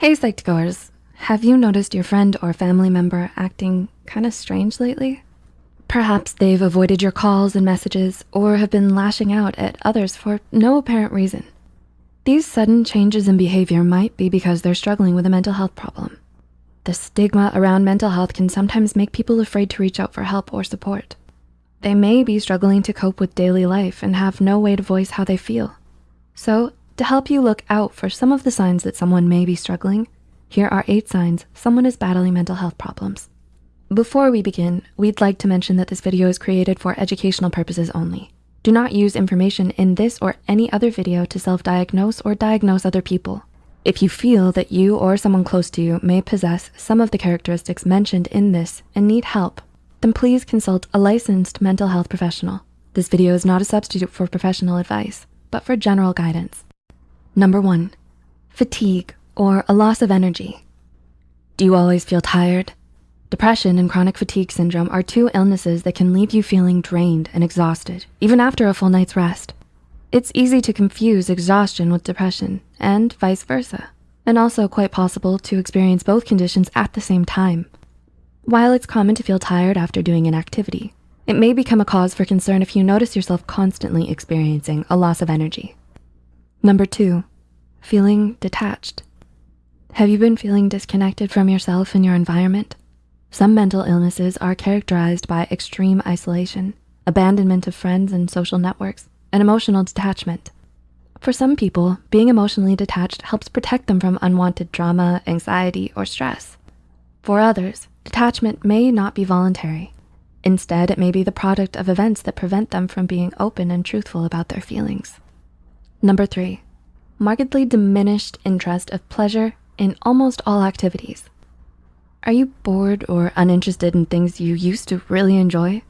Hey Psych2Goers, have you noticed your friend or family member acting kinda strange lately? Perhaps they've avoided your calls and messages or have been lashing out at others for no apparent reason. These sudden changes in behavior might be because they're struggling with a mental health problem. The stigma around mental health can sometimes make people afraid to reach out for help or support. They may be struggling to cope with daily life and have no way to voice how they feel. So to help you look out for some of the signs that someone may be struggling, here are eight signs someone is battling mental health problems. Before we begin, we'd like to mention that this video is created for educational purposes only. Do not use information in this or any other video to self-diagnose or diagnose other people. If you feel that you or someone close to you may possess some of the characteristics mentioned in this and need help, then please consult a licensed mental health professional. This video is not a substitute for professional advice, but for general guidance. Number one, fatigue or a loss of energy. Do you always feel tired? Depression and chronic fatigue syndrome are two illnesses that can leave you feeling drained and exhausted, even after a full night's rest. It's easy to confuse exhaustion with depression and vice versa, and also quite possible to experience both conditions at the same time. While it's common to feel tired after doing an activity, it may become a cause for concern if you notice yourself constantly experiencing a loss of energy. Number two, feeling detached. Have you been feeling disconnected from yourself and your environment? Some mental illnesses are characterized by extreme isolation, abandonment of friends and social networks, and emotional detachment. For some people, being emotionally detached helps protect them from unwanted drama, anxiety, or stress. For others, detachment may not be voluntary. Instead, it may be the product of events that prevent them from being open and truthful about their feelings. Number three, markedly diminished interest of pleasure in almost all activities. Are you bored or uninterested in things you used to really enjoy?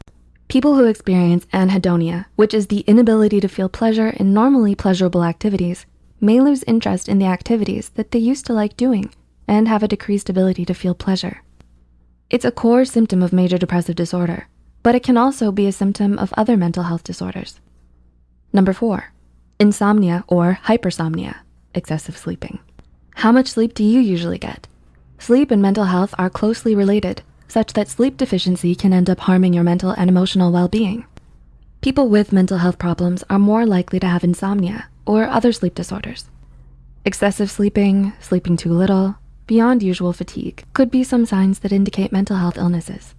People who experience anhedonia, which is the inability to feel pleasure in normally pleasurable activities, may lose interest in the activities that they used to like doing and have a decreased ability to feel pleasure. It's a core symptom of major depressive disorder, but it can also be a symptom of other mental health disorders. Number four, Insomnia or hypersomnia, excessive sleeping. How much sleep do you usually get? Sleep and mental health are closely related, such that sleep deficiency can end up harming your mental and emotional well-being. People with mental health problems are more likely to have insomnia or other sleep disorders. Excessive sleeping, sleeping too little, beyond usual fatigue could be some signs that indicate mental health illnesses.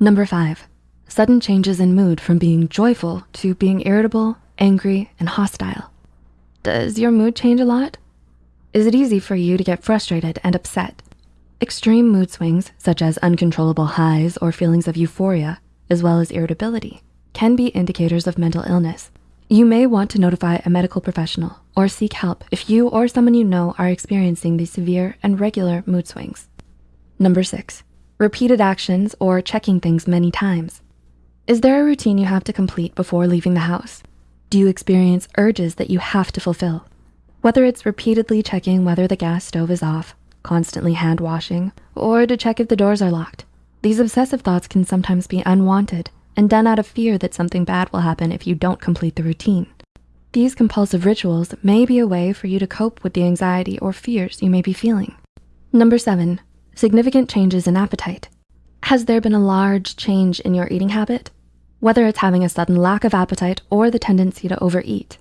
Number five, sudden changes in mood from being joyful to being irritable, angry, and hostile. Does your mood change a lot? Is it easy for you to get frustrated and upset? Extreme mood swings, such as uncontrollable highs or feelings of euphoria, as well as irritability, can be indicators of mental illness. You may want to notify a medical professional or seek help if you or someone you know are experiencing these severe and regular mood swings. Number six, repeated actions or checking things many times. Is there a routine you have to complete before leaving the house? Do you experience urges that you have to fulfill? Whether it's repeatedly checking whether the gas stove is off, constantly hand washing, or to check if the doors are locked. These obsessive thoughts can sometimes be unwanted and done out of fear that something bad will happen if you don't complete the routine. These compulsive rituals may be a way for you to cope with the anxiety or fears you may be feeling. Number seven, significant changes in appetite. Has there been a large change in your eating habit? Whether it's having a sudden lack of appetite or the tendency to overeat,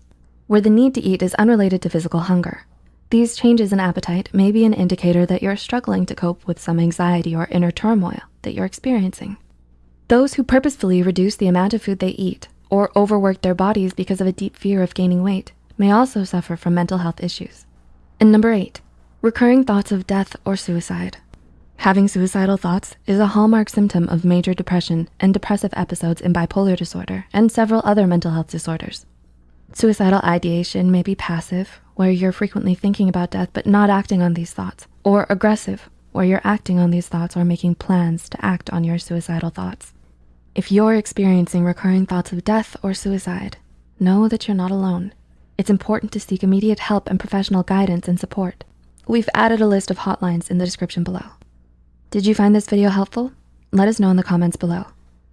where the need to eat is unrelated to physical hunger. These changes in appetite may be an indicator that you're struggling to cope with some anxiety or inner turmoil that you're experiencing. Those who purposefully reduce the amount of food they eat or overwork their bodies because of a deep fear of gaining weight may also suffer from mental health issues. And number eight, recurring thoughts of death or suicide. Having suicidal thoughts is a hallmark symptom of major depression and depressive episodes in bipolar disorder and several other mental health disorders. Suicidal ideation may be passive, where you're frequently thinking about death but not acting on these thoughts, or aggressive, where you're acting on these thoughts or making plans to act on your suicidal thoughts. If you're experiencing recurring thoughts of death or suicide, know that you're not alone. It's important to seek immediate help and professional guidance and support. We've added a list of hotlines in the description below. Did you find this video helpful? Let us know in the comments below.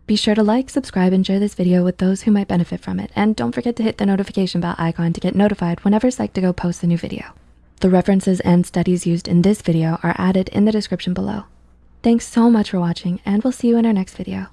Be sure to like, subscribe, and share this video with those who might benefit from it. And don't forget to hit the notification bell icon to get notified whenever Psych2Go posts a new video. The references and studies used in this video are added in the description below. Thanks so much for watching and we'll see you in our next video.